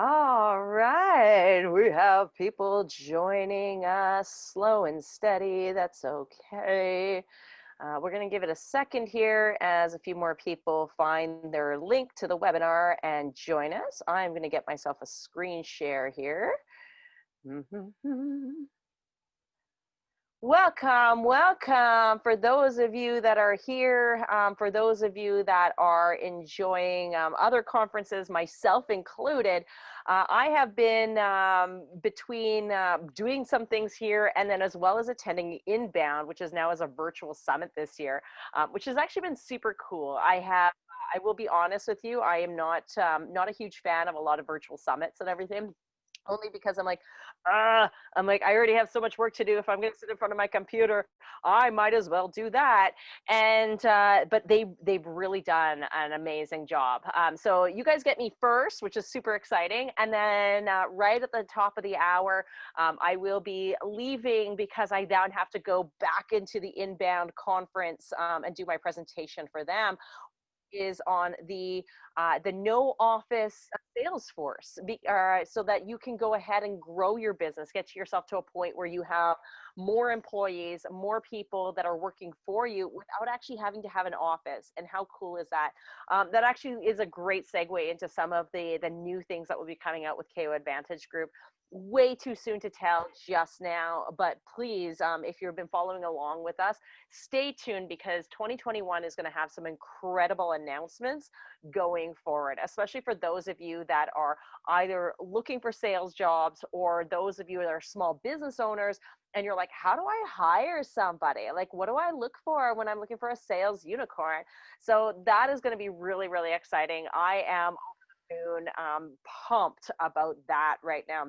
All right, we have people joining us slow and steady. That's okay. Uh, we're going to give it a second here as a few more people find their link to the webinar and join us. I'm going to get myself a screen share here. Mm -hmm. Welcome, welcome. For those of you that are here, um, for those of you that are enjoying um, other conferences, myself included, uh, I have been um, between uh, doing some things here and then as well as attending Inbound, which is now as a virtual summit this year, um, which has actually been super cool. I have I will be honest with you, I am not um, not a huge fan of a lot of virtual summits and everything only because I'm like, ah, I'm like, I already have so much work to do. If I'm going to sit in front of my computer, I might as well do that. And, uh, but they, they've really done an amazing job. Um, so you guys get me first, which is super exciting. And then uh, right at the top of the hour, um, I will be leaving because I then have to go back into the inbound conference um, and do my presentation for them is on the uh, the no office Salesforce, be, uh, so that you can go ahead and grow your business, get yourself to a point where you have more employees, more people that are working for you without actually having to have an office. And how cool is that? Um, that actually is a great segue into some of the the new things that will be coming out with KO Advantage Group way too soon to tell just now, but please, um, if you've been following along with us, stay tuned because 2021 is going to have some incredible announcements going forward, especially for those of you that are either looking for sales jobs or those of you that are small business owners and you're like, how do I hire somebody? Like, what do I look for when I'm looking for a sales unicorn? So that is going to be really, really exciting. I am um, pumped about that right now.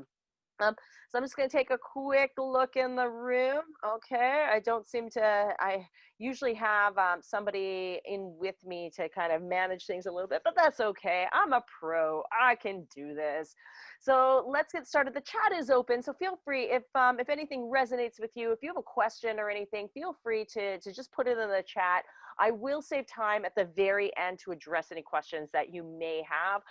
Um, so I'm just going to take a quick look in the room. Okay, I don't seem to, I usually have um, somebody in with me to kind of manage things a little bit, but that's okay. I'm a pro, I can do this. So let's get started. The chat is open, so feel free, if, um, if anything resonates with you, if you have a question or anything, feel free to, to just put it in the chat. I will save time at the very end to address any questions that you may have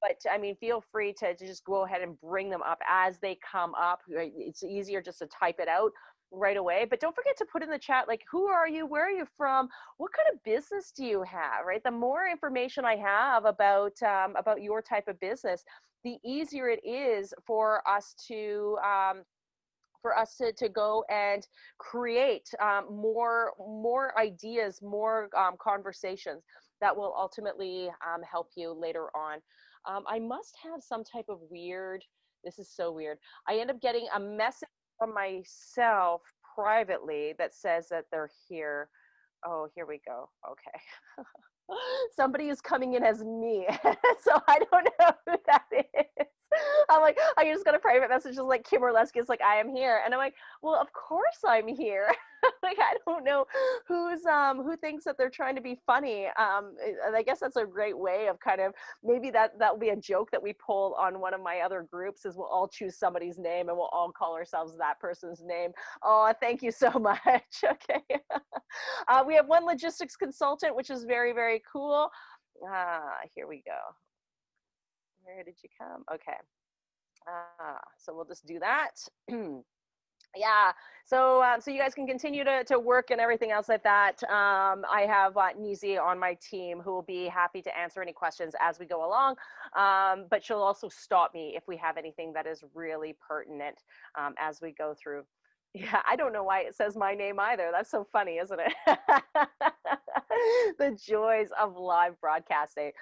but I mean, feel free to, to just go ahead and bring them up as they come up. It's easier just to type it out right away but don't forget to put in the chat like who are you? Where are you from? What kind of business do you have? Right? The more information i have about um, about your type of business the easier it is for us to um, for us to, to go and create um, more more ideas more um, conversations that will ultimately um, help you later on um, I must have some type of weird, this is so weird. I end up getting a message from myself privately that says that they're here. Oh, here we go. Okay. Somebody is coming in as me. so I don't know who that is. I'm like, I just got a private message just like Kim Orlesky is like, I am here. And I'm like, well, of course I'm here. like, I don't know who's, um, who thinks that they're trying to be funny. Um, and I guess that's a great way of kind of, maybe that, that will be a joke that we pull on one of my other groups is we'll all choose somebody's name and we'll all call ourselves that person's name. Oh, thank you so much. okay. uh, we have one logistics consultant, which is very, very cool. Ah, here we go. Where did you come? Okay. Ah, so we'll just do that. yeah. So uh, so you guys can continue to, to work and everything else like that. Um, i have uh, Nizi on my team who will be happy to answer any questions as we go along. Um, but she'll also stop me if we have anything that is really pertinent um, as we go through. Yeah i don't know why it says my name either. That's so funny isn't it? The joys of live broadcasting.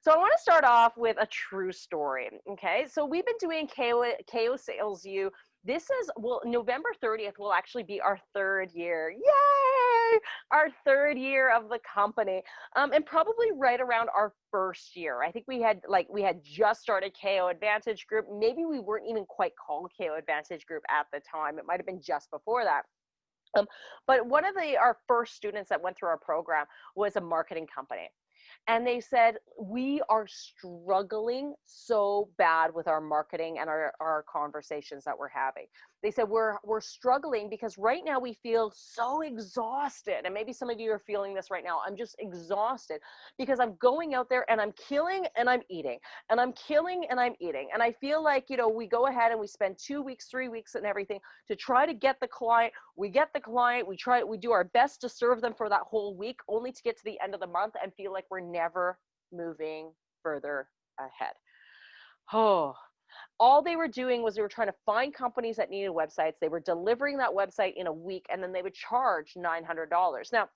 So I want to start off with a true story. Okay, so we've been doing KO, KO Sales U. This is well, November 30th will actually be our third year. Yay! Our third year of the company, um, and probably right around our first year. I think we had like we had just started KO Advantage Group. Maybe we weren't even quite called KO Advantage Group at the time. It might have been just before that. Um, but one of the our first students that went through our program was a marketing company and they said we are struggling so bad with our marketing and our, our conversations that we're having they said we're we're struggling because right now we feel so exhausted. And maybe some of you are feeling this right now. I'm just exhausted because i'm going out there and i'm killing and i'm eating and i'm killing and i'm eating. And i feel like you know we go ahead and we spend two weeks three weeks and everything to try to get the client. We get the client. We try we do our best to serve them for that whole week only to get to the end of the month and feel like we're never moving further ahead. Oh all they were doing was they were trying to find companies that needed websites. They were delivering that website in a week and then they would charge $900. Now,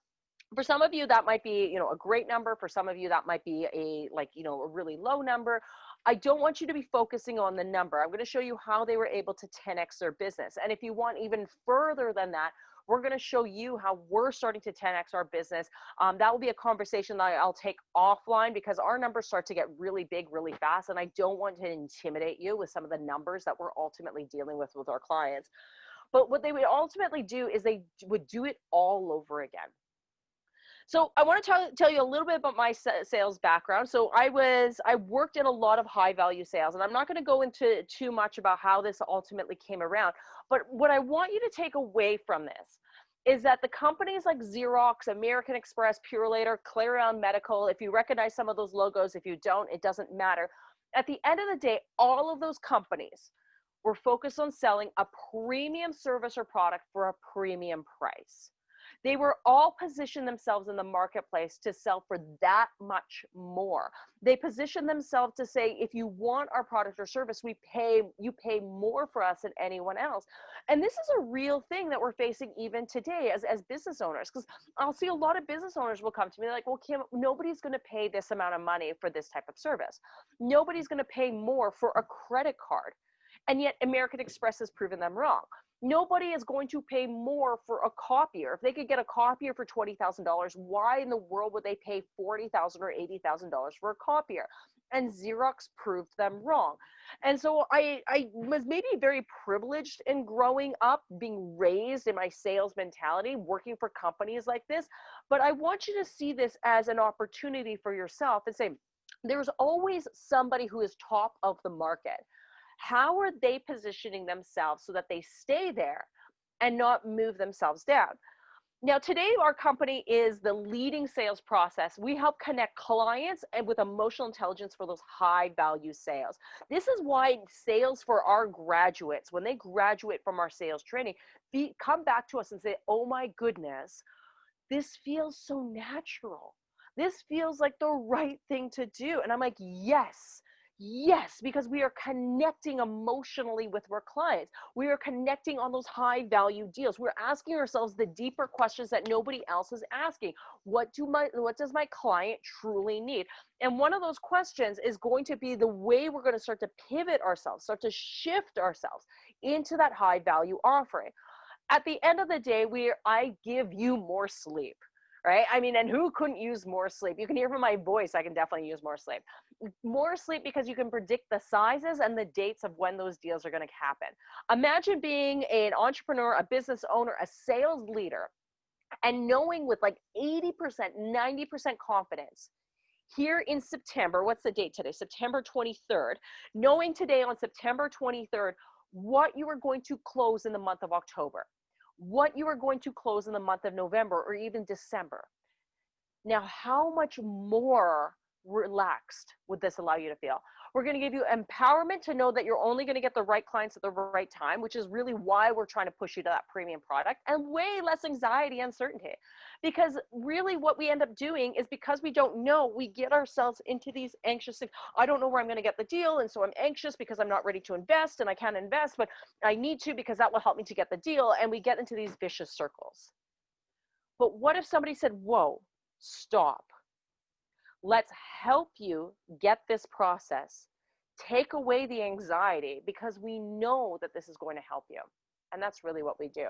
for some of you that might be, you know, a great number. For some of you that might be a like, you know, a really low number. I don't want you to be focusing on the number. I'm going to show you how they were able to 10x their business. And if you want even further than that, we're going to show you how we're starting to 10x our business. Um, that will be a conversation that I'll take offline because our numbers start to get really big really fast. And I don't want to intimidate you with some of the numbers that we're ultimately dealing with with our clients. But what they would ultimately do is they would do it all over again. So I want to tell, tell you a little bit about my sales background. So I was, I worked in a lot of high value sales and I'm not going to go into too much about how this ultimately came around. But what I want you to take away from this is that the companies like Xerox, American Express, Purolator, Clarion Medical, if you recognize some of those logos, if you don't, it doesn't matter. At the end of the day, all of those companies were focused on selling a premium service or product for a premium price. They were all positioned themselves in the marketplace to sell for that much more. They positioned themselves to say, if you want our product or service, we pay, you pay more for us than anyone else. And this is a real thing that we're facing even today as, as business owners. Because I'll see a lot of business owners will come to me like, well, Kim, nobody's going to pay this amount of money for this type of service. Nobody's going to pay more for a credit card. And yet American Express has proven them wrong nobody is going to pay more for a copier. If they could get a copier for $20,000, why in the world would they pay $40,000 or $80,000 for a copier? And Xerox proved them wrong. And so I, I was maybe very privileged in growing up, being raised in my sales mentality, working for companies like this. But I want you to see this as an opportunity for yourself and say, there's always somebody who is top of the market how are they positioning themselves so that they stay there and not move themselves down? Now, today, our company is the leading sales process. We help connect clients and with emotional intelligence for those high value sales. This is why sales for our graduates, when they graduate from our sales training, be, come back to us and say, oh my goodness, this feels so natural. This feels like the right thing to do. And I'm like, yes, Yes, because we are connecting emotionally with our clients. We are connecting on those high value deals. We're asking ourselves the deeper questions that nobody else is asking. What do my what does my client truly need? And one of those questions is going to be the way we're going to start to pivot ourselves, start to shift ourselves into that high value offering. At the end of the day, we I give you more sleep right? I mean, and who couldn't use more sleep? You can hear from my voice, I can definitely use more sleep. More sleep because you can predict the sizes and the dates of when those deals are going to happen. Imagine being an entrepreneur, a business owner, a sales leader, and knowing with like 80%, 90% confidence here in September, what's the date today? September 23rd, knowing today on September 23rd what you are going to close in the month of October what you are going to close in the month of November or even December. Now, how much more relaxed would this allow you to feel? We're going to give you empowerment to know that you're only going to get the right clients at the right time, which is really why we're trying to push you to that premium product and way less anxiety and uncertainty. Because really what we end up doing is because we don't know, we get ourselves into these anxious things. I don't know where I'm going to get the deal. And so I'm anxious because I'm not ready to invest and I can't invest, but I need to because that will help me to get the deal. And we get into these vicious circles. But what if somebody said, whoa, stop let's help you get this process take away the anxiety because we know that this is going to help you and that's really what we do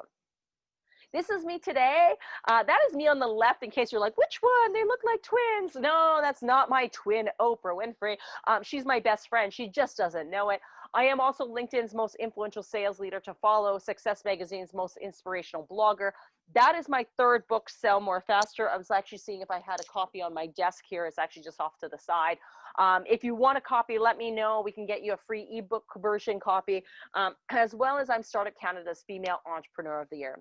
This is me today. Uh, that is me on the left in case you're like, which one? They look like twins. No, that's not my twin, Oprah Winfrey. Um, she's my best friend. She just doesn't know it. I am also LinkedIn's most influential sales leader to follow, Success Magazine's most inspirational blogger. That is my third book, Sell More Faster. I was actually seeing if I had a copy on my desk here. It's actually just off to the side. Um, if you want a copy, let me know. We can get you a free ebook version copy, um, as well as I'm Startup Canada's Female Entrepreneur of the Year.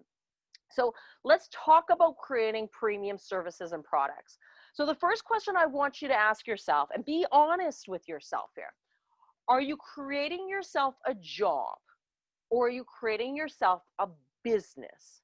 So let's talk about creating premium services and products. So the first question I want you to ask yourself and be honest with yourself here. Are you creating yourself a job or are you creating yourself a business?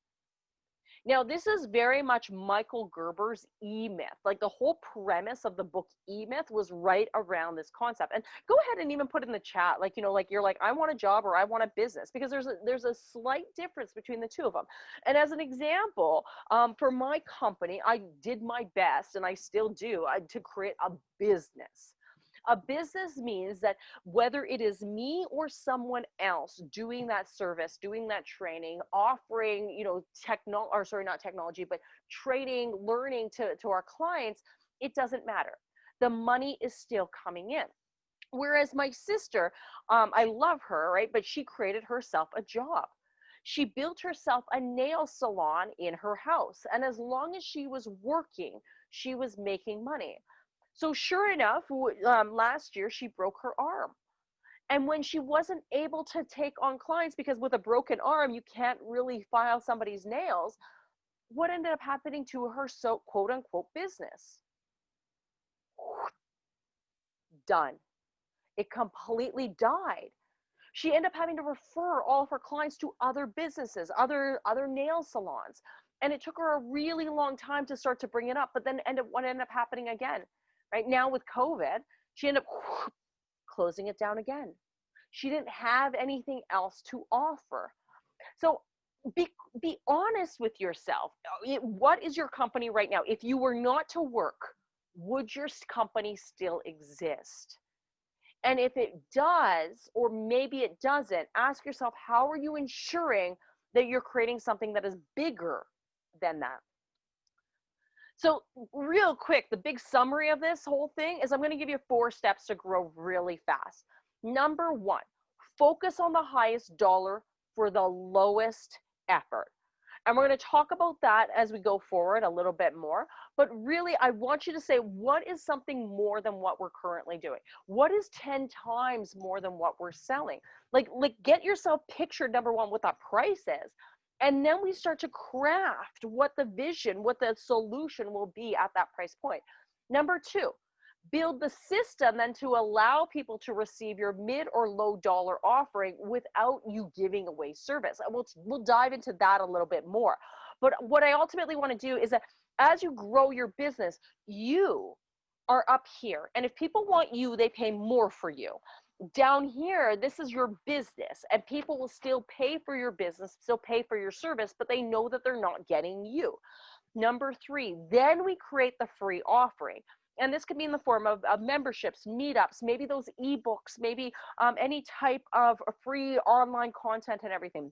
Now, this is very much Michael Gerber's E Myth. Like the whole premise of the book E Myth was right around this concept. And go ahead and even put in the chat, like, you know, like you're like, I want a job or I want a business, because there's a, there's a slight difference between the two of them. And as an example, um, for my company, I did my best and I still do I, to create a business. A business means that whether it is me or someone else doing that service, doing that training, offering, you know, technology, or sorry, not technology, but training, learning to, to our clients, it doesn't matter. The money is still coming in. Whereas my sister, um, I love her, right? But she created herself a job. She built herself a nail salon in her house. And as long as she was working, she was making money. So sure enough, um, last year she broke her arm. And when she wasn't able to take on clients, because with a broken arm, you can't really file somebody's nails, what ended up happening to her so quote unquote business? Done. It completely died. She ended up having to refer all of her clients to other businesses, other other nail salons. And it took her a really long time to start to bring it up, but then end up what ended up happening again right now with covid she ended up closing it down again. She didn't have anything else to offer. So be be honest with yourself. Uh, what is your company right now? If you were not to work would your company still exist? And if it does or maybe it doesn't ask yourself how are you ensuring that you're creating something that is bigger than that so, real quick, the big summary of this whole thing is I'm going to give you four steps to grow really fast. Number one, focus on the highest dollar for the lowest effort. And we're going to talk about that as we go forward a little bit more. But really, I want you to say, what is something more than what we're currently doing? What is 10 times more than what we're selling? Like, like get yourself pictured, number one, what that price is and then we start to craft what the vision what the solution will be at that price point. Number two build the system then to allow people to receive your mid or low dollar offering without you giving away service. And we'll, we'll dive into that a little bit more. But what i ultimately want to do is that as you grow your business you are up here. And if people want you they pay more for you down here this is your business and people will still pay for your business still pay for your service but they know that they're not getting you number three then we create the free offering and this could be in the form of, of memberships meetups maybe those ebooks maybe um, any type of free online content and everything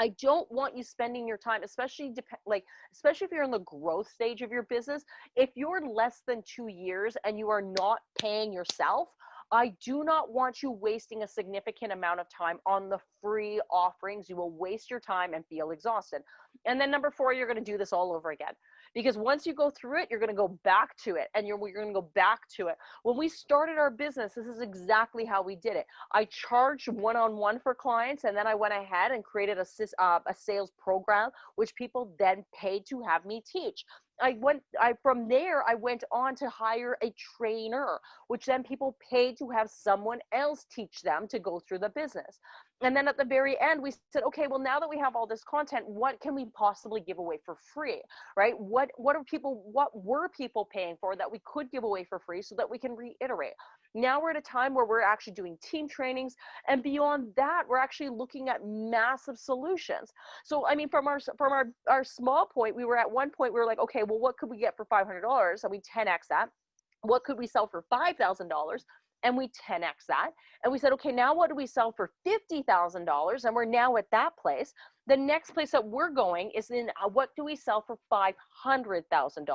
I don't want you spending your time, especially like especially if you're in the growth stage of your business. If you're less than two years and you are not paying yourself, I do not want you wasting a significant amount of time on the free offerings. You will waste your time and feel exhausted. And then number four, you're going to do this all over again. Because once you go through it, you're going to go back to it and you're, you're going to go back to it. When we started our business, this is exactly how we did it. I charged one on one for clients and then I went ahead and created a, uh, a sales program, which people then paid to have me teach. I went I from there I went on to hire a trainer, which then people paid to have someone else teach them to go through the business. And then at the very end we said, okay, well now that we have all this content, what can we possibly give away for free? Right? What what are people what were people paying for that we could give away for free so that we can reiterate? Now we're at a time where we're actually doing team trainings and beyond that we're actually looking at massive solutions. So I mean from our from our our small point, we were at one point we were like, okay, well what could we get for $500? So we 10x that. What could we sell for $5,000? And we 10x that. And we said, okay, now what do we sell for $50,000? And we're now at that place. The next place that we're going is in uh, what do we sell for $500,000?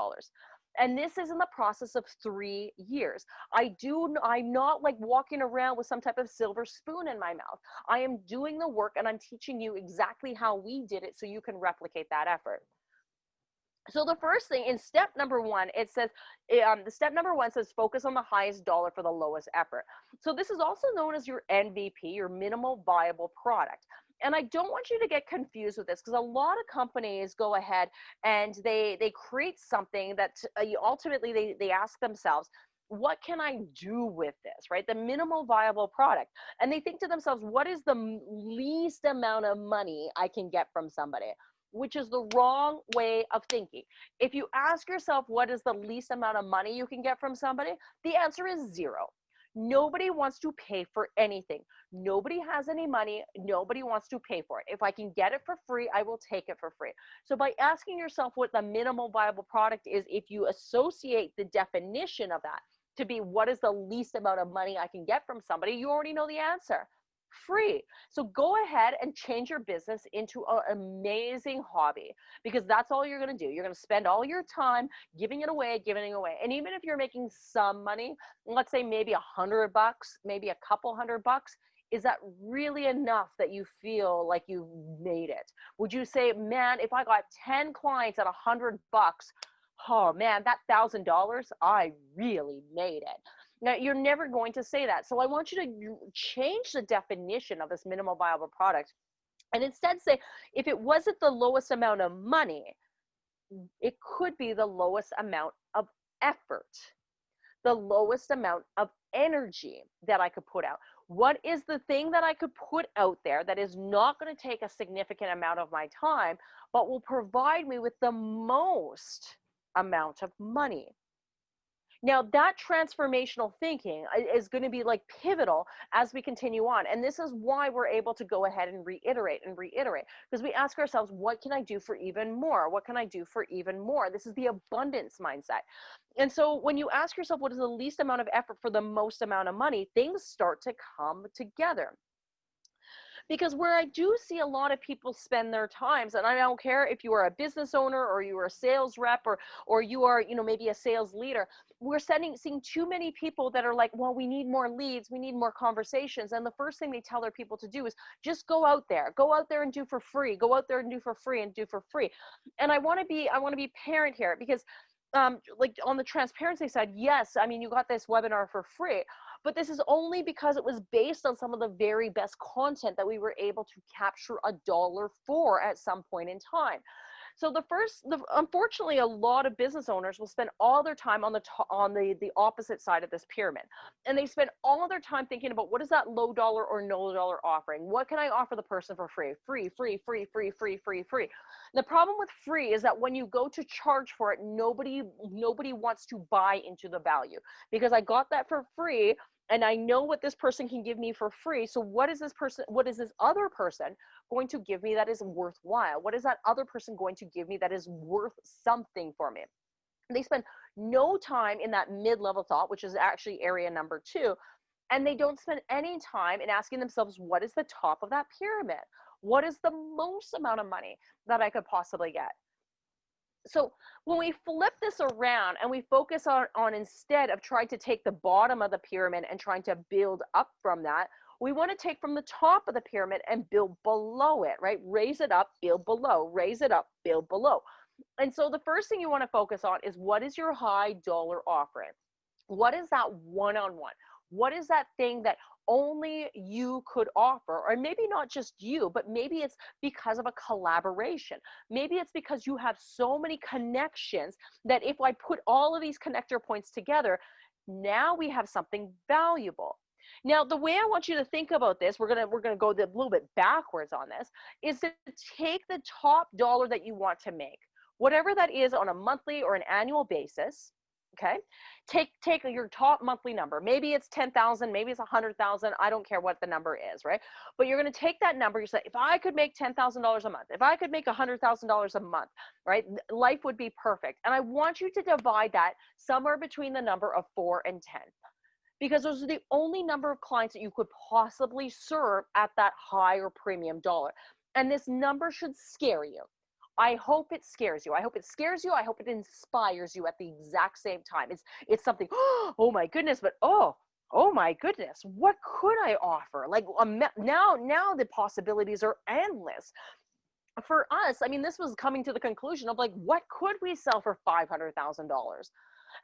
and this is in the process of three years i do i'm not like walking around with some type of silver spoon in my mouth i am doing the work and i'm teaching you exactly how we did it so you can replicate that effort so the first thing in step number one, it says, eh, um, the step number one says focus on the highest dollar for the lowest effort. So this is also known as your MVP, your minimal viable product. And I don't want you to get confused with this because a lot of companies go ahead and they they create something that uh, ultimately they, they ask themselves, what can I do with this, right? The minimal viable product. And they think to themselves, what is the least amount of money I can get from somebody? Which is the wrong way of thinking. If you ask yourself what is the least amount of money you can get from somebody, the answer is zero. Nobody wants to pay for anything. Nobody has any money. Nobody wants to pay for it. If I can get it for free, I will take it for free. So, by asking yourself what the minimal viable product is, if you associate the definition of that to be what is the least amount of money I can get from somebody, you already know the answer free. So go ahead and change your business into an amazing hobby because that's all you're going to do. You're going to spend all your time giving it away, giving it away. And even if you're making some money, let's say maybe a hundred bucks, maybe a couple hundred bucks, is that really enough that you feel like you've made it? Would you say, man, if I got 10 clients at a hundred bucks, oh man, that thousand dollars, I really made it. Now, you're never going to say that. So I want you to change the definition of this minimal viable product and instead say if it wasn't the lowest amount of money, it could be the lowest amount of effort, the lowest amount of energy that I could put out. What is the thing that I could put out there that is not going to take a significant amount of my time, but will provide me with the most amount of money? Now, that transformational thinking is going to be like pivotal as we continue on. And this is why we're able to go ahead and reiterate and reiterate because we ask ourselves, what can I do for even more? What can I do for even more? This is the abundance mindset. And so when you ask yourself, what is the least amount of effort for the most amount of money, things start to come together because where I do see a lot of people spend their times, and I don't care if you are a business owner or you are a sales rep or or you are, you know, maybe a sales leader, we're sending seeing too many people that are like, well, we need more leads, we need more conversations. And the first thing they tell their people to do is just go out there, go out there and do for free, go out there and do for free and do for free. And I want to be, I want to be parent here because um, like on the transparency side, yes, I mean, you got this webinar for free, but this is only because it was based on some of the very best content that we were able to capture a dollar for at some point in time. So the first, the, unfortunately, a lot of business owners will spend all their time on the on the the opposite side of this pyramid, and they spend all their time thinking about what is that low dollar or no dollar offering? What can I offer the person for free? Free, free, free, free, free, free, free. The problem with free is that when you go to charge for it, nobody nobody wants to buy into the value because I got that for free and I know what this person can give me for free. So what is this person, what is this other person going to give me that is worthwhile? What is that other person going to give me that is worth something for me? They spend no time in that mid-level thought, which is actually area number two, and they don't spend any time in asking themselves, what is the top of that pyramid? What is the most amount of money that I could possibly get? So when we flip this around and we focus on, on instead of trying to take the bottom of the pyramid and trying to build up from that, we want to take from the top of the pyramid and build below it, right? Raise it up, build below, raise it up, build below. And so the first thing you want to focus on is what is your high dollar offering? What is that one on one? What is that thing that only you could offer? Or maybe not just you, but maybe it's because of a collaboration. Maybe it's because you have so many connections that if I put all of these connector points together, now we have something valuable. Now, the way I want you to think about this, we're gonna we're gonna go a little bit backwards on this, is to take the top dollar that you want to make, whatever that is on a monthly or an annual basis, okay? Take take your top monthly number. Maybe it's 10,000 maybe it's 100,000 I don't care what the number is right? But you're going to take that number you say if I could make $10,000 a month if I could make $100,000 a month right? Life would be perfect. And I want you to divide that somewhere between the number of 4 and 10 because those are the only number of clients that you could possibly serve at that higher premium dollar. And this number should scare you. I hope it scares you. I hope it scares you. I hope it inspires you at the exact same time. It's it's something, oh my goodness, but oh, oh my goodness, what could I offer? Like um, now, now the possibilities are endless. For us, I mean, this was coming to the conclusion of like, what could we sell for $500,000?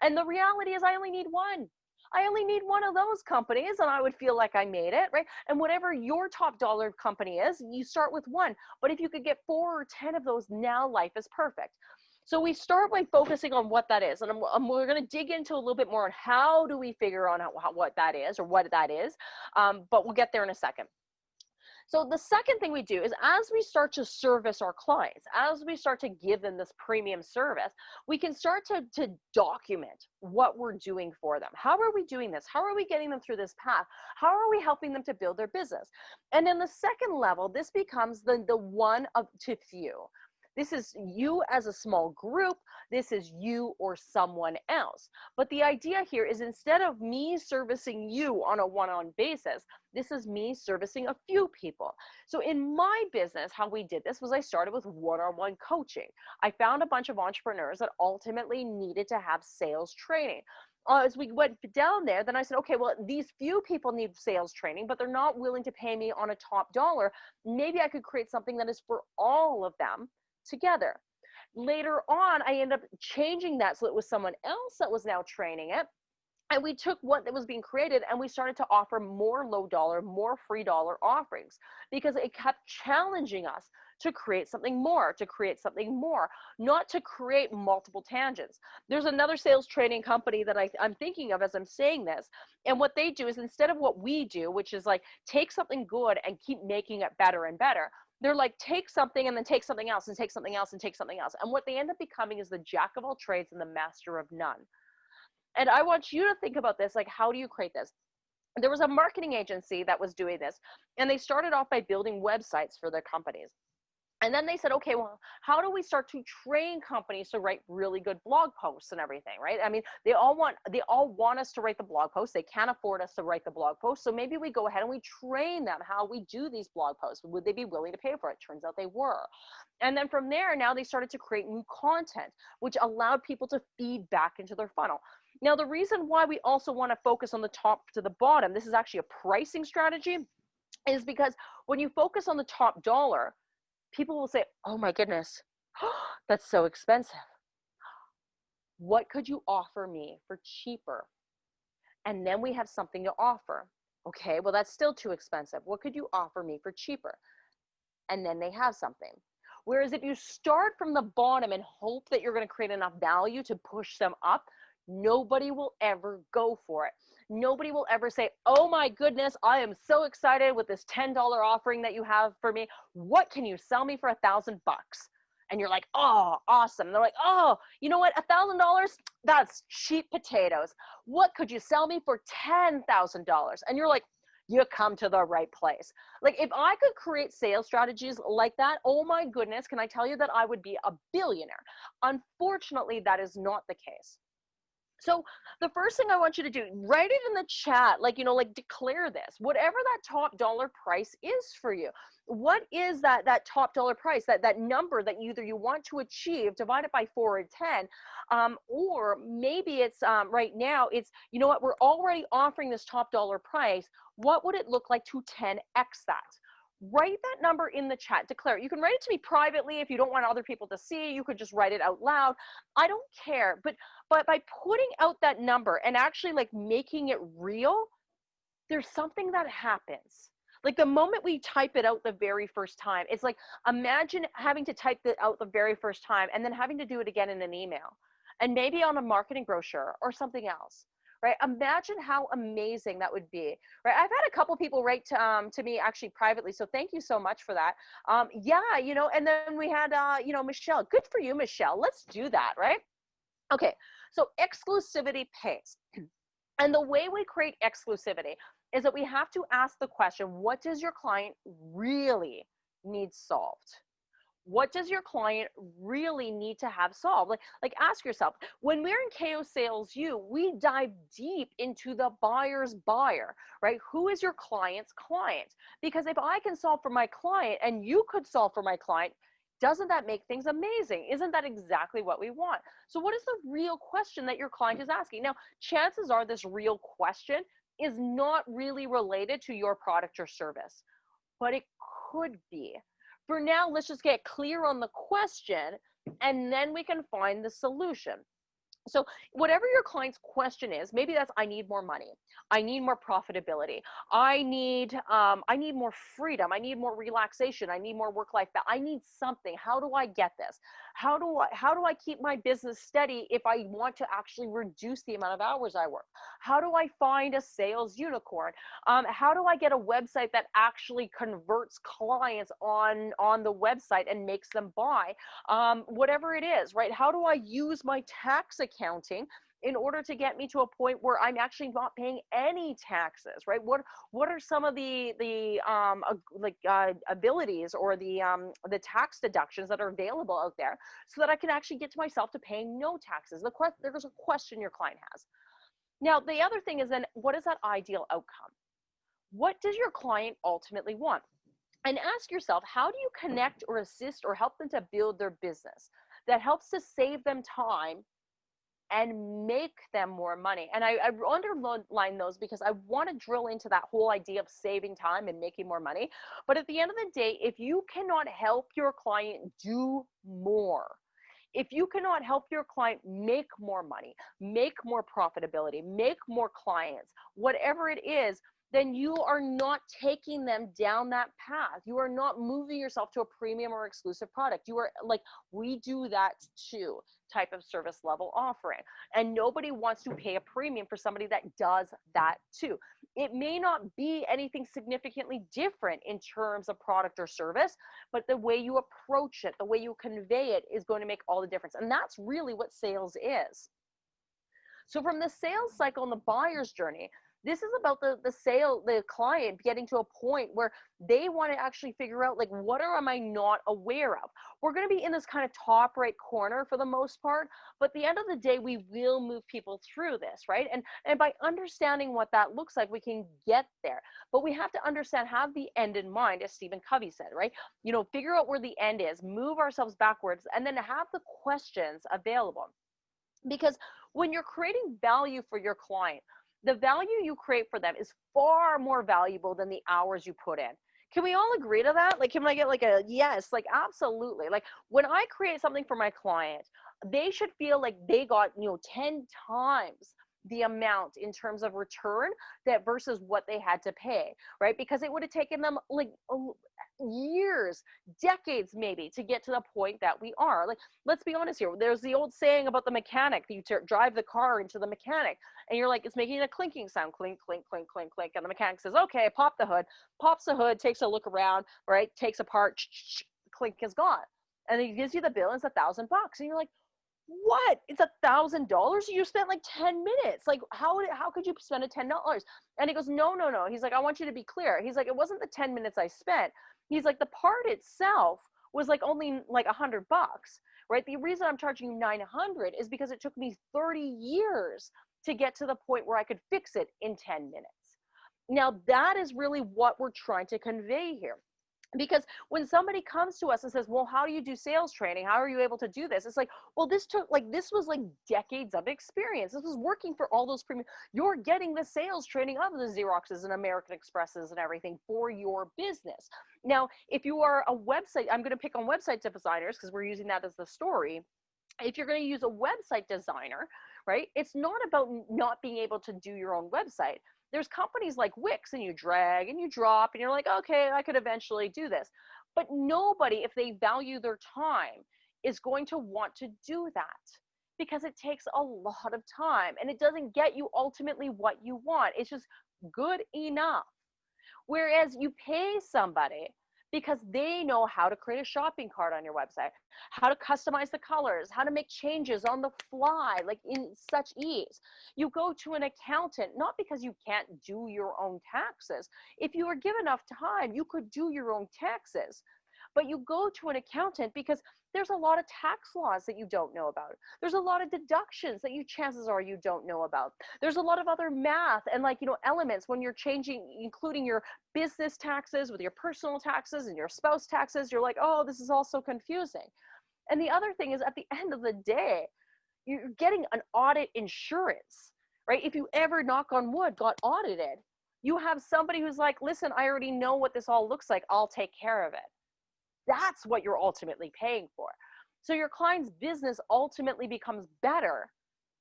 And the reality is I only need one. I only need one of those companies and I would feel like I made it, right? And whatever your top dollar company is, you start with one. But if you could get four or 10 of those, now life is perfect. So we start by focusing on what that is. And I'm, I'm, we're going to dig into a little bit more on how do we figure out how, what that is or what that is. Um, but we'll get there in a second. So the second thing we do is as we start to service our clients, as we start to give them this premium service, we can start to, to document what we're doing for them. How are we doing this? How are we getting them through this path? How are we helping them to build their business? And then the second level, this becomes the, the one of to few. This is you as a small group. This is you or someone else. But the idea here is instead of me servicing you on a one-on basis, this is me servicing a few people. So in my business, how we did this was I started with one-on-one coaching. I found a bunch of entrepreneurs that ultimately needed to have sales training. Uh, as we went down there, then I said, okay, well, these few people need sales training, but they're not willing to pay me on a top dollar. Maybe I could create something that is for all of them together. Later on, I ended up changing that so it was someone else that was now training it. And we took what that was being created and we started to offer more low dollar, more free dollar offerings because it kept challenging us to create something more, to create something more, not to create multiple tangents. There's another sales training company that I, I'm thinking of as I'm saying this. And what they do is instead of what we do, which is like take something good and keep making it better and better, they're like take something and then take something else and take something else and take something else. And what they end up becoming is the jack of all trades and the master of none. And i want you to think about this like how do you create this? There was a marketing agency that was doing this and they started off by building websites for their companies and then they said okay well how do we start to train companies to write really good blog posts and everything right? I mean they all want they all want us to write the blog posts. They can't afford us to write the blog posts. So maybe we go ahead and we train them how we do these blog posts. Would they be willing to pay for it? Turns out they were. And then from there now they started to create new content which allowed people to feed back into their funnel. Now the reason why we also want to focus on the top to the bottom this is actually a pricing strategy is because when you focus on the top dollar people will say, oh my goodness, that's so expensive. What could you offer me for cheaper? And then we have something to offer. Okay, well, that's still too expensive. What could you offer me for cheaper? And then they have something. Whereas if you start from the bottom and hope that you're going to create enough value to push them up, nobody will ever go for it nobody will ever say, Oh my goodness, I am so excited with this $10 offering that you have for me. What can you sell me for a thousand bucks? And you're like, Oh, awesome. And they're like, Oh, you know what? A thousand dollars, that's cheap potatoes. What could you sell me for $10,000? And you're like, you come to the right place. Like if I could create sales strategies like that, oh my goodness, can I tell you that I would be a billionaire? Unfortunately, that is not the case. So the first thing I want you to do, write it in the chat, like, you know, like declare this, whatever that top dollar price is for you. What is that, that top dollar price, that, that number that either you want to achieve, divide it by four or 10, um, or maybe it's um, right now, it's, you know what, we're already offering this top dollar price. What would it look like to 10X that? Write that number in the chat. Declare it. you can write it to me privately if you don't want other people to see. You could just write it out loud. I don't care. But but by putting out that number and actually like making it real there's something that happens. Like the moment we type it out the very first time it's like imagine having to type it out the very first time and then having to do it again in an email and maybe on a marketing brochure or something else right? Imagine how amazing that would be, right? I've had a couple people write to, um, to me actually privately, so thank you so much for that. Um, yeah, you know, and then we had, uh, you know, Michelle. Good for you, Michelle. Let's do that, right? Okay, so exclusivity pays. And the way we create exclusivity is that we have to ask the question, what does your client really need solved? What does your client really need to have solved? Like like ask yourself when we're in KO Sales U we dive deep into the buyer's buyer right? Who is your client's client? Because if i can solve for my client and you could solve for my client doesn't that make things amazing? Isn't that exactly what we want? So what is the real question that your client is asking? Now chances are this real question is not really related to your product or service but it could be for now, let's just get clear on the question and then we can find the solution. So whatever your client's question is, maybe that's I need more money. I need more profitability. I need um, I need more freedom. I need more relaxation. I need more work life balance. I need something. How do I get this? How do I how do I keep my business steady if I want to actually reduce the amount of hours I work? How do I find a sales unicorn? Um, how do I get a website that actually converts clients on on the website and makes them buy? Um, whatever it is, right? How do I use my tax accounting in order to get me to a point where I'm actually not paying any taxes, right? What what are some of the the um like uh, abilities or the um the tax deductions that are available out there, so that I can actually get to myself to paying no taxes? The question there's a question your client has. Now the other thing is then what is that ideal outcome? What does your client ultimately want? And ask yourself, how do you connect or assist or help them to build their business that helps to save them time and make them more money. And I, I underline those because I want to drill into that whole idea of saving time and making more money. But at the end of the day, if you cannot help your client do more, if you cannot help your client make more money, make more profitability, make more clients, whatever it is, then you are not taking them down that path. You are not moving yourself to a premium or exclusive product. You are like, we do that too type of service level offering. And nobody wants to pay a premium for somebody that does that too. It may not be anything significantly different in terms of product or service, but the way you approach it, the way you convey it is going to make all the difference. And that's really what sales is. So from the sales cycle and the buyer's journey, this is about the the sale the client getting to a point where they want to actually figure out like what are am i not aware of? We're going to be in this kind of top right corner for the most part but the end of the day we will move people through this right? And and by understanding what that looks like we can get there. But we have to understand have the end in mind as stephen covey said right? You know figure out where the end is move ourselves backwards and then have the questions available. Because when you're creating value for your client the value you create for them is far more valuable than the hours you put in. Can we all agree to that? Like, can I get like a yes? Like, absolutely. Like, when I create something for my client, they should feel like they got, you know, 10 times the amount in terms of return that versus what they had to pay, right? Because it would have taken them like years, decades maybe to get to the point that we are. Like, let's be honest here. There's the old saying about the mechanic. You drive the car into the mechanic and you're like, it's making a clinking sound, clink, clink, clink, clink, clink. And the mechanic says, okay, pop the hood, pops the hood, takes a look around, right? Takes apart, clink is gone. And he gives you the bill and it's a thousand bucks. And you're like, what? It's a thousand dollars? You spent like 10 minutes. Like how how could you spend a ten dollars? And he goes no no no. He's like i want you to be clear. He's like it wasn't the 10 minutes i spent. He's like the part itself was like only like a hundred bucks right? The reason i'm charging you 900 is because it took me 30 years to get to the point where i could fix it in 10 minutes. Now that is really what we're trying to convey here because when somebody comes to us and says well how do you do sales training? How are you able to do this? It's like well this took like this was like decades of experience. This was working for all those premium you're getting the sales training of the xeroxes and american expresses and everything for your business. Now if you are a website i'm going to pick on website designers because we're using that as the story. If you're going to use a website designer right it's not about not being able to do your own website there's companies like Wix and you drag and you drop and you're like, okay, I could eventually do this. But nobody, if they value their time, is going to want to do that because it takes a lot of time and it doesn't get you ultimately what you want. It's just good enough. Whereas you pay somebody because they know how to create a shopping cart on your website, how to customize the colors, how to make changes on the fly, like in such ease. You go to an accountant, not because you can't do your own taxes. If you were given enough time, you could do your own taxes. but you go to an accountant because there's a lot of tax laws that you don't know about. There's a lot of deductions that you chances are you don't know about. There's a lot of other math and like, you know, elements when you're changing, including your business taxes with your personal taxes and your spouse taxes. You're like, oh, this is all so confusing. And the other thing is at the end of the day, you're getting an audit insurance, right? If you ever knock on wood got audited, you have somebody who's like, listen, I already know what this all looks like. I'll take care of it. That's what you're ultimately paying for. So your client's business ultimately becomes better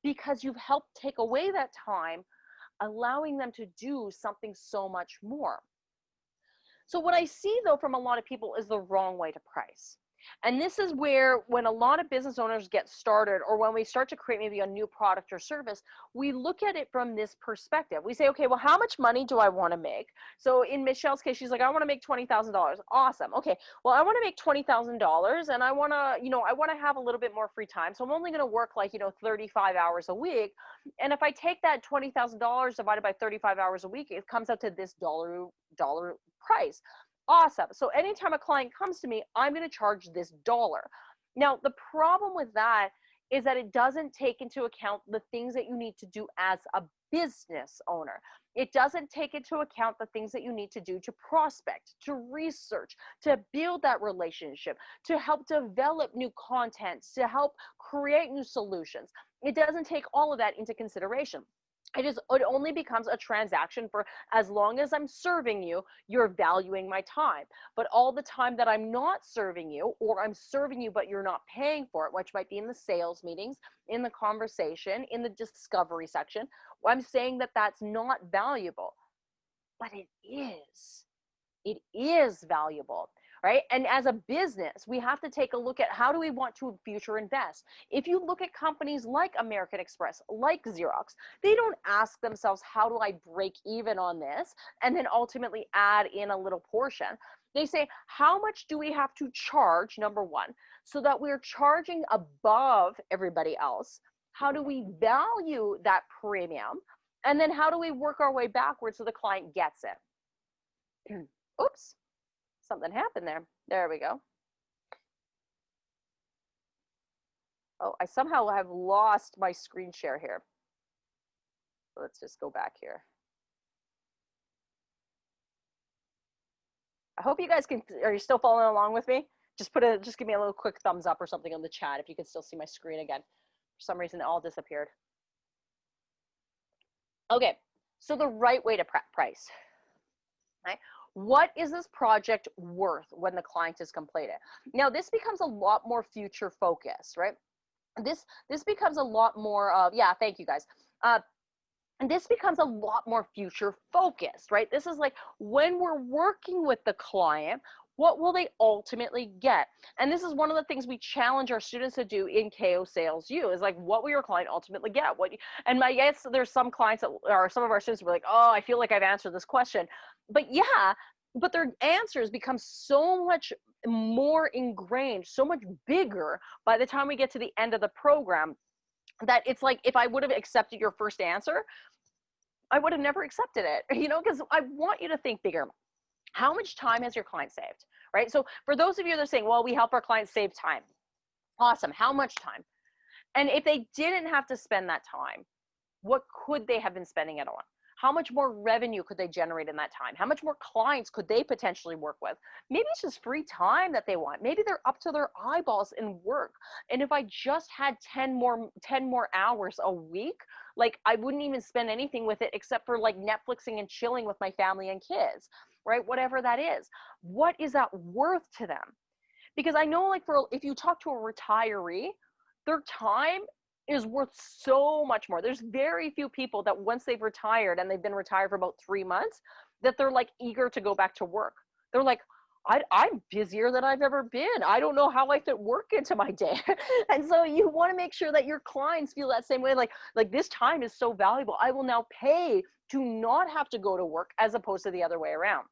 because you've helped take away that time, allowing them to do something so much more. So what I see though from a lot of people is the wrong way to price. And this is where, when a lot of business owners get started, or when we start to create maybe a new product or service, we look at it from this perspective. We say, okay, well, how much money do I want to make? So in Michelle's case, she's like, I want to make $20,000. Awesome. Okay. Well, I want to make $20,000 and I want to, you know, I want to have a little bit more free time. So I'm only going to work like, you know, 35 hours a week. And if I take that $20,000 divided by 35 hours a week, it comes out to this dollar, dollar price. Awesome. So anytime a client comes to me, I'm going to charge this dollar. Now, the problem with that is that it doesn't take into account the things that you need to do as a business owner. It doesn't take into account the things that you need to do to prospect, to research, to build that relationship, to help develop new content, to help create new solutions. It doesn't take all of that into consideration it is it only becomes a transaction for as long as i'm serving you you're valuing my time. But all the time that i'm not serving you or i'm serving you but you're not paying for it which might be in the sales meetings in the conversation in the discovery section i'm saying that that's not valuable. But it is. It is valuable right? And as a business, we have to take a look at how do we want to future invest. If you look at companies like American Express, like Xerox, they don't ask themselves, how do I break even on this? And then ultimately add in a little portion. They say, how much do we have to charge, number one, so that we're charging above everybody else? How do we value that premium? And then how do we work our way backwards so the client gets it? Oops something happened there. There we go. Oh, I somehow have lost my screen share here. Let's just go back here. I hope you guys can, are you still following along with me? Just put a, just give me a little quick thumbs up or something on the chat if you can still see my screen again. For some reason, it all disappeared. Okay, so the right way to prep price, right? What is this project worth when the client is completed? Now this becomes a lot more future focused right? This this becomes a lot more of yeah thank you guys. Uh and this becomes a lot more future focused right? This is like when we're working with the client what will they ultimately get? And this is one of the things we challenge our students to do in KO Sales U is like what will your client ultimately get? What you, and my guess there's some clients that or some of our students were like oh i feel like i've answered this question. But yeah but their answers become so much more ingrained so much bigger by the time we get to the end of the program that it's like if i would have accepted your first answer i would have never accepted it you know because i want you to think bigger how much time has your client saved right so for those of you that are saying well we help our clients save time awesome how much time and if they didn't have to spend that time what could they have been spending it on how much more revenue could they generate in that time? How much more clients could they potentially work with? Maybe it's just free time that they want. Maybe they're up to their eyeballs in work. And if I just had 10 more 10 more hours a week, like I wouldn't even spend anything with it except for like Netflixing and chilling with my family and kids, right? Whatever that is. What is that worth to them? Because I know like for if you talk to a retiree, their time is worth so much more. There's very few people that once they've retired and they've been retired for about three months, that they're like eager to go back to work. They're like, I, am busier than I've ever been. I don't know how I fit work into my day. and so you want to make sure that your clients feel that same way. Like, like this time is so valuable. I will now pay to not have to go to work as opposed to the other way around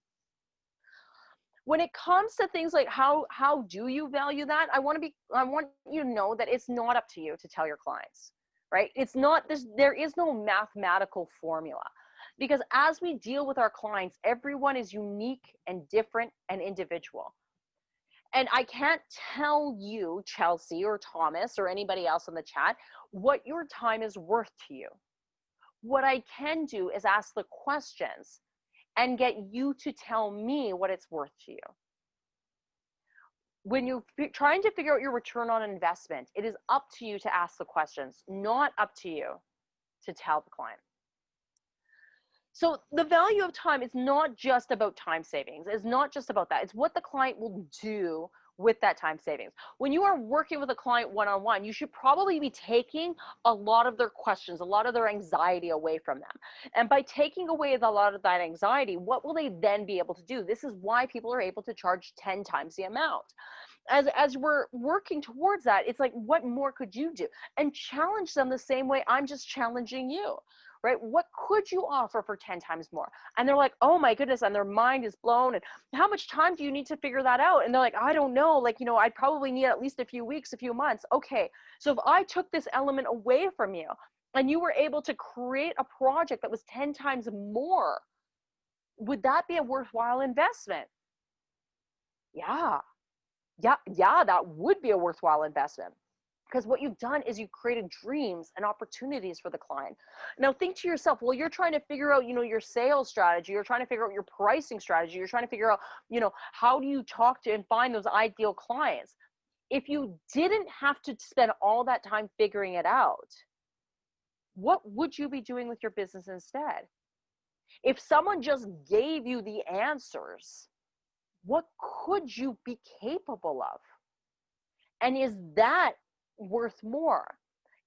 when it comes to things like how how do you value that? I want to be i want you to know that it's not up to you to tell your clients right? It's not this there is no mathematical formula. Because as we deal with our clients everyone is unique and different and individual. And I can't tell you, Chelsea or Thomas or anybody else in the chat, what your time is worth to you. What I can do is ask the questions and get you to tell me what it's worth to you. When you're trying to figure out your return on investment, it is up to you to ask the questions, not up to you to tell the client. So the value of time is not just about time savings. It's not just about that. It's what the client will do with that time savings. When you are working with a client one-on-one, you should probably be taking a lot of their questions, a lot of their anxiety away from them. And by taking away a lot of that anxiety, what will they then be able to do? This is why people are able to charge 10 times the amount. As, as we're working towards that, it's like, what more could you do? And challenge them the same way I'm just challenging you right? What could you offer for 10 times more? And they're like, oh my goodness, and their mind is blown. And how much time do you need to figure that out? And they're like, I don't know. Like, you know, I'd probably need at least a few weeks, a few months. Okay. So if I took this element away from you and you were able to create a project that was 10 times more, would that be a worthwhile investment? Yeah. Yeah, yeah, that would be a worthwhile investment because what you've done is you've created dreams and opportunities for the client. Now think to yourself well you're trying to figure out you know your sales strategy you're trying to figure out your pricing strategy you're trying to figure out you know how do you talk to and find those ideal clients. If you didn't have to spend all that time figuring it out what would you be doing with your business instead? If someone just gave you the answers what could you be capable of? And is that worth more?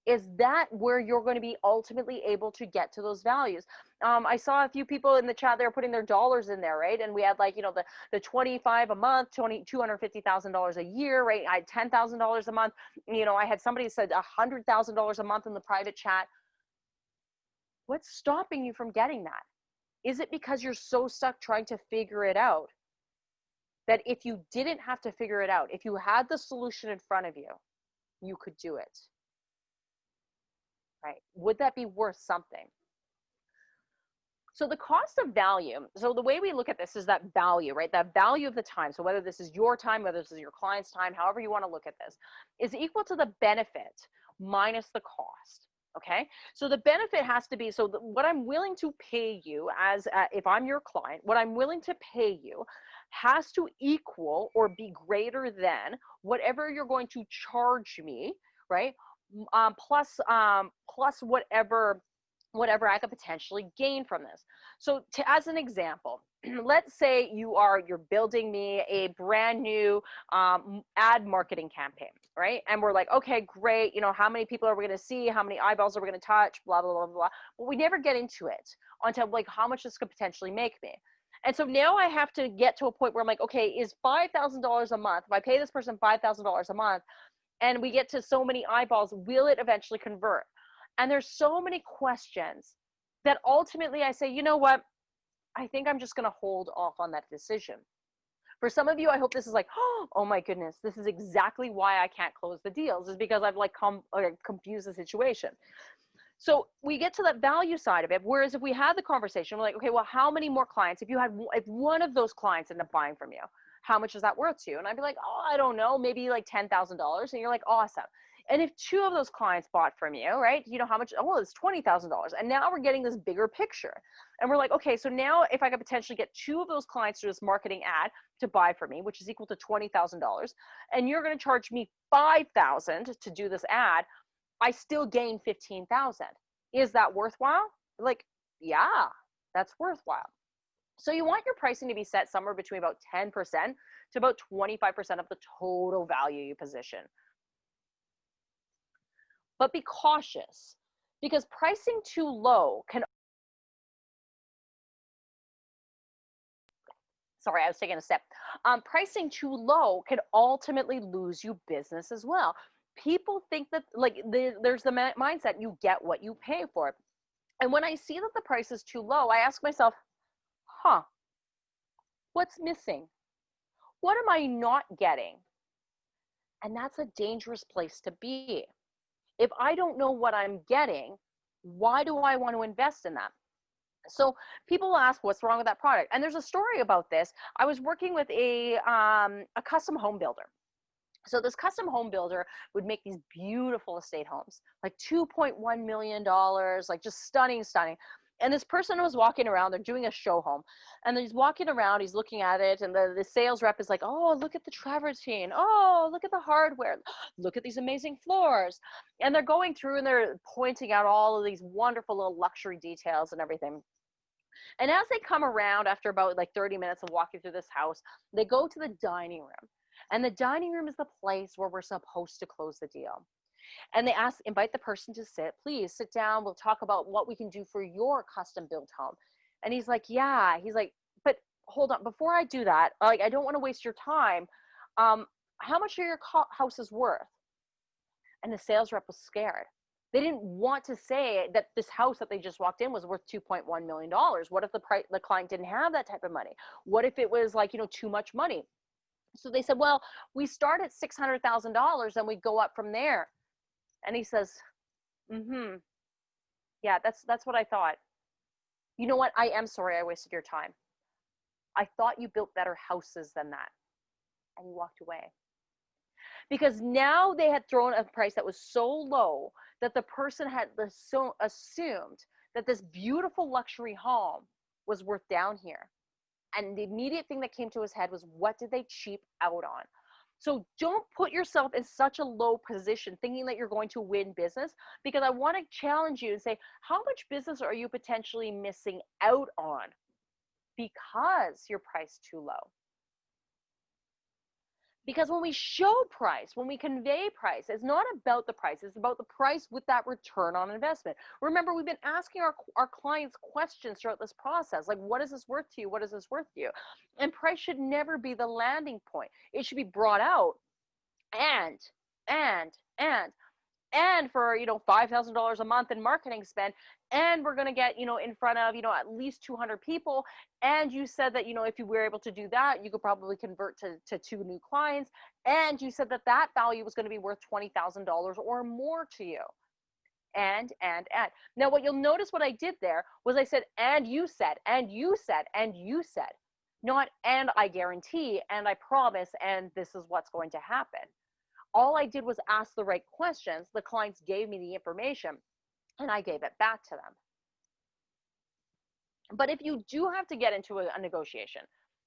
Is that where you're going to be ultimately able to get to those values? Um, i saw a few people in the chat they were putting their dollars in there right? And we had like you know the the 25 a month 20 250000 dollars a year right? I had ten thousand dollars a month. You know i had somebody said a hundred thousand dollars a month in the private chat. What's stopping you from getting that? Is it because you're so stuck trying to figure it out that if you didn't have to figure it out if you had the solution in front of you you could do it. Right? Would that be worth something? So the cost of value, so the way we look at this is that value, right? That value of the time. So whether this is your time, whether this is your client's time, however you want to look at this, is equal to the benefit minus the cost. Okay. So the benefit has to be, so what I'm willing to pay you as, uh, if I'm your client, what I'm willing to pay you has to equal or be greater than whatever you're going to charge me, right? Um, plus, um, plus whatever whatever I could potentially gain from this. So to, as an example, let's say you are, you're building me a brand new um, ad marketing campaign, right? And we're like, okay, great. You know, how many people are we going to see? How many eyeballs are we going to touch? Blah, blah, blah, blah. But we never get into it until like how much this could potentially make me. And so now I have to get to a point where I'm like, okay, is $5,000 a month, if I pay this person $5,000 a month and we get to so many eyeballs, will it eventually convert? And there's so many questions that ultimately I say, you know what? I think I'm just going to hold off on that decision. For some of you, I hope this is like, oh my goodness, this is exactly why I can't close the deals is because I've like come or confused the situation. So we get to that value side of it. Whereas if we had the conversation, we're like, okay, well, how many more clients? If you had, if one of those clients ended up buying from you, how much is that worth to you? And I'd be like, oh, I don't know, maybe like ten thousand dollars. And you're like, awesome. And if two of those clients bought from you, right? You know how much? Oh, it's twenty thousand dollars. And now we're getting this bigger picture. And we're like, okay, so now if I could potentially get two of those clients through this marketing ad to buy from me, which is equal to twenty thousand dollars, and you're going to charge me five thousand to do this ad, I still gain 15,000. Is that worthwhile? Like, yeah, that's worthwhile. So you want your pricing to be set somewhere between about 10% to about 25% of the total value you position. But be cautious because pricing too low can sorry, I was taking a step. Um, pricing too low can ultimately lose you business as well. People think that like the, there's the mindset you get what you pay for. And when i see that the price is too low i ask myself huh what's missing? What am i not getting? And that's a dangerous place to be if i don't know what i'm getting why do i want to invest in that So people ask, what's wrong with that product? And there's a story about this. I was working with a um, a custom home builder. So this custom home builder would make these beautiful estate homes, like 2.1 million dollars, like just stunning, stunning. And this person was walking around, they're doing a show home, and he's walking around, he's looking at it, and the, the sales rep is like, Oh, look at the travertine. Oh, look at the hardware. Look at these amazing floors. And they're going through and they're pointing out all of these wonderful little luxury details and everything. And as they come around after about like 30 minutes of walking through this house, they go to the dining room. And the dining room is the place where we're supposed to close the deal. And they ask, invite the person to sit. Please sit down. We'll talk about what we can do for your custom built home. And he's like, yeah. He's like, but hold on. Before I do that, like, I don't want to waste your time. Um, how much are your houses worth? And the sales rep was scared they didn't want to say that this house that they just walked in was worth 2.1 million dollars what if the price the client didn't have that type of money what if it was like you know too much money so they said well we start at $600000 and we go up from there and he says mm-hmm. Yeah that's that's what i thought. You know what? I am sorry i wasted your time. I thought you built better houses than that. And he walked away. Because now they had thrown a price that was so low that the person had so assumed that this beautiful luxury home was worth down here. And the immediate thing that came to his head was, what did they cheap out on? So don't put yourself in such a low position thinking that you're going to win business because I want to challenge you and say, how much business are you potentially missing out on because you're priced too low? Because when we show price when we convey price it's not about the price it's about the price with that return on investment. Remember we've been asking our, our clients questions throughout this process like what is this worth to you? What is this worth to you? And price should never be the landing point. It should be brought out and and and and for you know $5000 a month in marketing spend and we're going to get you know in front of you know at least 200 people. And you said that you know if you were able to do that you could probably convert to, to two new clients. And you said that that value was going to be worth $20000 or more to you. And and and. Now what you'll notice what i did there was i said and you said and you said and you said. Not and i guarantee and i promise and this is what's going to happen. All I did was ask the right questions. The clients gave me the information and I gave it back to them. But if you do have to get into a, a negotiation,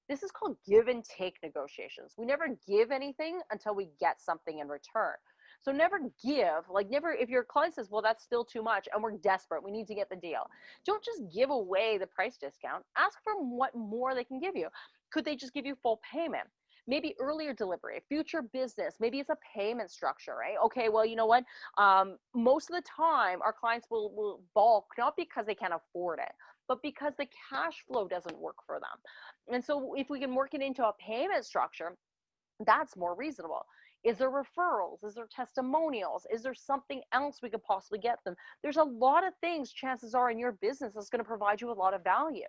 this is called give and take negotiations. We never give anything until we get something in return. So never give, like never, if your client says, well, that's still too much and we're desperate, we need to get the deal. Don't just give away the price discount. Ask for what more they can give you. Could they just give you full payment? Maybe earlier delivery, future business, maybe it's a payment structure, right? Okay, well, you know what? Um, most of the time, our clients will, will bulk not because they can't afford it, but because the cash flow doesn't work for them. And so, if we can work it into a payment structure, that's more reasonable. Is there referrals? Is there testimonials? Is there something else we could possibly get them? There's a lot of things, chances are, in your business that's going to provide you a lot of value.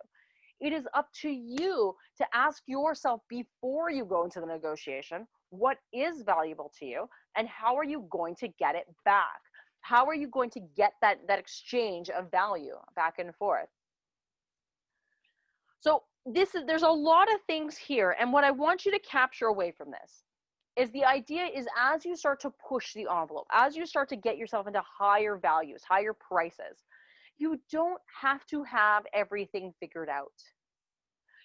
It is up to you to ask yourself before you go into the negotiation what is valuable to you and how are you going to get it back? How are you going to get that, that exchange of value back and forth? So this is there's a lot of things here and what I want you to capture away from this is the idea is as you start to push the envelope, as you start to get yourself into higher values, higher prices, you don't have to have everything figured out.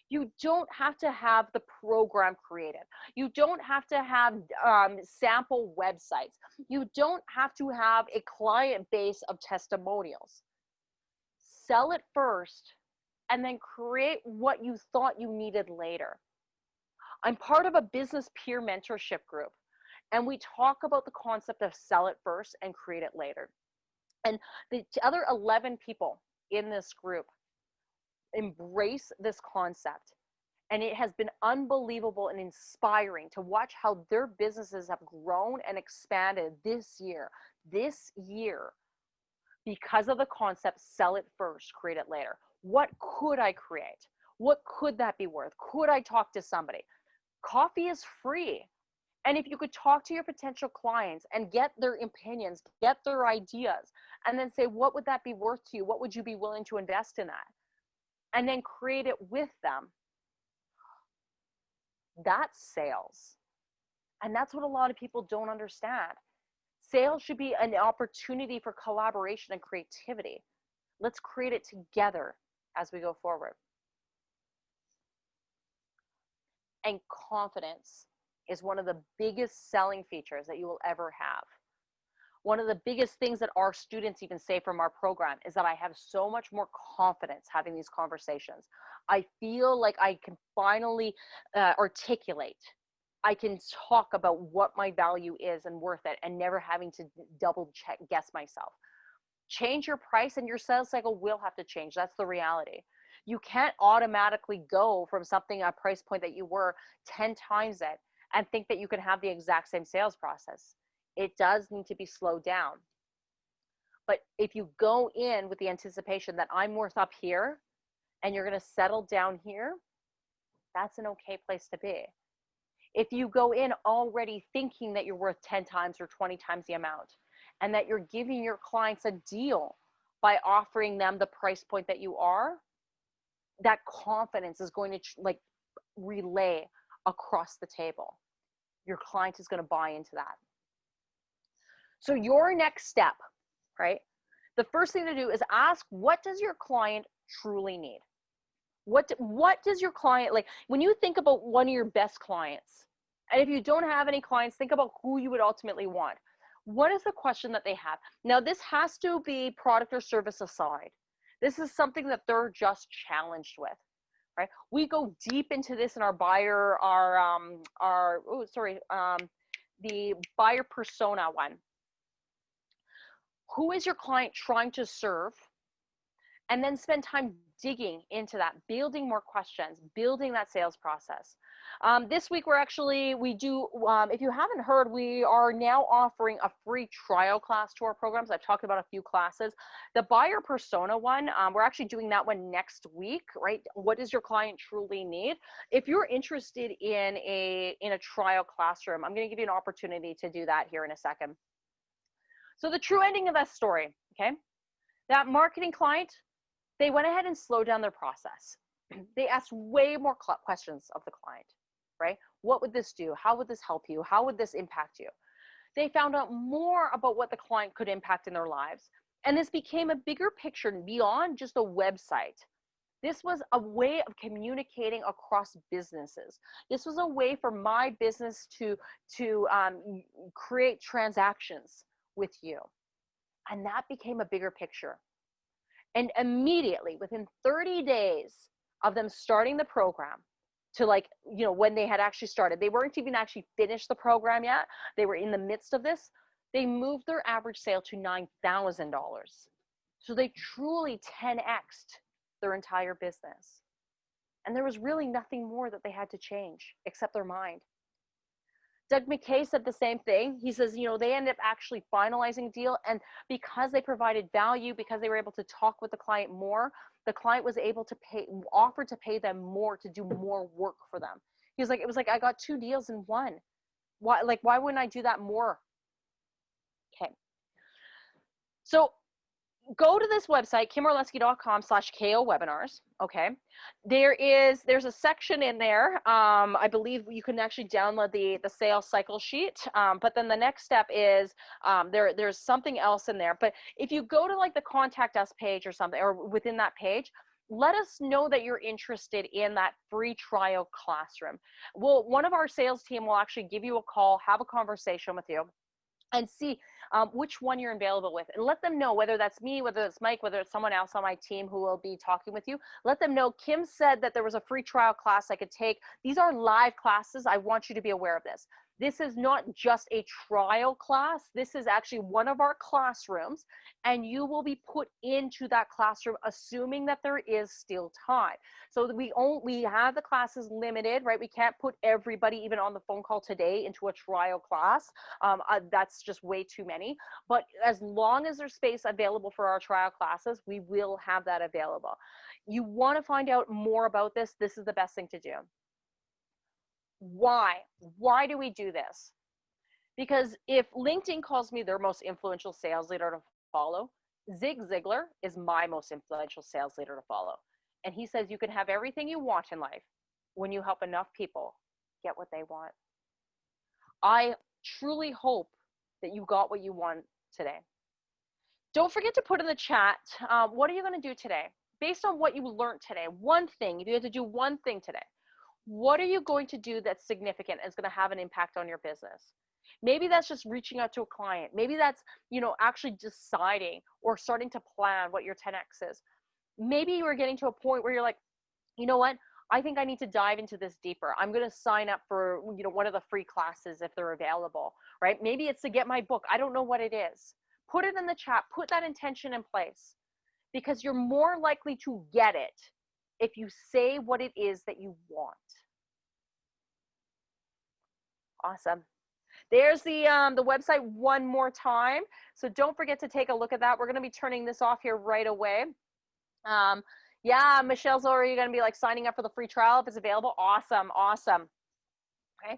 You don't have to have the program created. You don't have to have um, sample websites. You don't have to have a client base of testimonials. Sell it first and then create what you thought you needed later. I'm part of a business peer mentorship group, and we talk about the concept of sell it first and create it later. And the other 11 people in this group embrace this concept. And it has been unbelievable and inspiring to watch how their businesses have grown and expanded this year, this year, because of the concept sell it first, create it later. What could I create? What could that be worth? Could I talk to somebody? Coffee is free. And if you could talk to your potential clients and get their opinions, get their ideas, and then say, what would that be worth to you? What would you be willing to invest in that? and then create it with them. That's sales. And that's what a lot of people don't understand. Sales should be an opportunity for collaboration and creativity. Let's create it together as we go forward. And confidence is one of the biggest selling features that you will ever have. One of the biggest things that our students even say from our program is that I have so much more confidence having these conversations. I feel like I can finally uh, articulate. I can talk about what my value is and worth it and never having to double check guess myself. Change your price and your sales cycle will have to change. That's the reality. You can't automatically go from something a price point that you were 10 times it and think that you can have the exact same sales process. It does need to be slowed down. But if you go in with the anticipation that I'm worth up here and you're going to settle down here, that's an okay place to be. If you go in already thinking that you're worth 10 times or 20 times the amount and that you're giving your clients a deal by offering them the price point that you are, that confidence is going to like relay across the table. Your client is going to buy into that. So your next step, right? The first thing to do is ask what does your client truly need? What what does your client like when you think about one of your best clients? And if you don't have any clients, think about who you would ultimately want. What is the question that they have? Now this has to be product or service aside. This is something that they're just challenged with right? We go deep into this in our buyer, our um, our oh sorry, um, the buyer persona one. Who is your client trying to serve? And then spend time digging into that, building more questions, building that sales process. Um, this week, we're actually, we do, um, if you haven't heard, we are now offering a free trial class to our programs. I've talked about a few classes. The buyer persona one, um, we're actually doing that one next week, right? What does your client truly need? If you're interested in a, in a trial classroom, I'm going to give you an opportunity to do that here in a second. So the true ending of that story, okay? That marketing client, they went ahead and slowed down their process. They asked way more questions of the client right? What would this do? How would this help you? How would this impact you? They found out more about what the client could impact in their lives. And this became a bigger picture beyond just a website. This was a way of communicating across businesses. This was a way for my business to, to um, create transactions with you. And that became a bigger picture. And immediately, within 30 days of them starting the program, to like you know when they had actually started they weren't even actually finished the program yet they were in the midst of this they moved their average sale to $9000 so they truly 10xed their entire business. And there was really nothing more that they had to change except their mind Doug McKay said the same thing. He says, you know, they ended up actually finalizing deal. And because they provided value, because they were able to talk with the client more, the client was able to pay, offer to pay them more to do more work for them. He was like, it was like, I got two deals in one. Why, like, why wouldn't I do that more? Okay. So go to this website, kimorlesky.com slash KO webinars. Okay. There is, there's a section in there. Um, I believe you can actually download the, the sales cycle sheet. Um, but then the next step is um, there, there's something else in there. But if you go to like the contact us page or something, or within that page, let us know that you're interested in that free trial classroom. Well, one of our sales team will actually give you a call, have a conversation with you and see um, which one you're available with and let them know whether that's me whether it's mike whether it's someone else on my team who will be talking with you let them know kim said that there was a free trial class i could take. These are live classes. I want you to be aware of this this is not just a trial class. This is actually one of our classrooms, and you will be put into that classroom assuming that there is still time. So we only we have the classes limited, right? We can't put everybody even on the phone call today into a trial class. Um, uh, that's just way too many. But as long as there's space available for our trial classes, we will have that available. You want to find out more about this, this is the best thing to do. Why? Why do we do this? Because if LinkedIn calls me their most influential sales leader to follow, Zig Ziglar is my most influential sales leader to follow. And he says you can have everything you want in life when you help enough people get what they want. I truly hope that you got what you want today. Don't forget to put in the chat uh, what are you going to do today? Based on what you learned today, one thing, if you had to do one thing today, what are you going to do that's significant and is going to have an impact on your business? Maybe that's just reaching out to a client. Maybe that's, you know, actually deciding or starting to plan what your 10x is. Maybe you are getting to a point where you're like, you know what? I think I need to dive into this deeper. I'm going to sign up for, you know, one of the free classes if they're available, right? Maybe it's to get my book. I don't know what it is. Put it in the chat. Put that intention in place because you're more likely to get it if you say what it is that you want. Awesome. There's the um, the website one more time. So don't forget to take a look at that. We're going to be turning this off here right away. Um, yeah, Michelle's already going to be like signing up for the free trial if it's available. Awesome, awesome. Okay.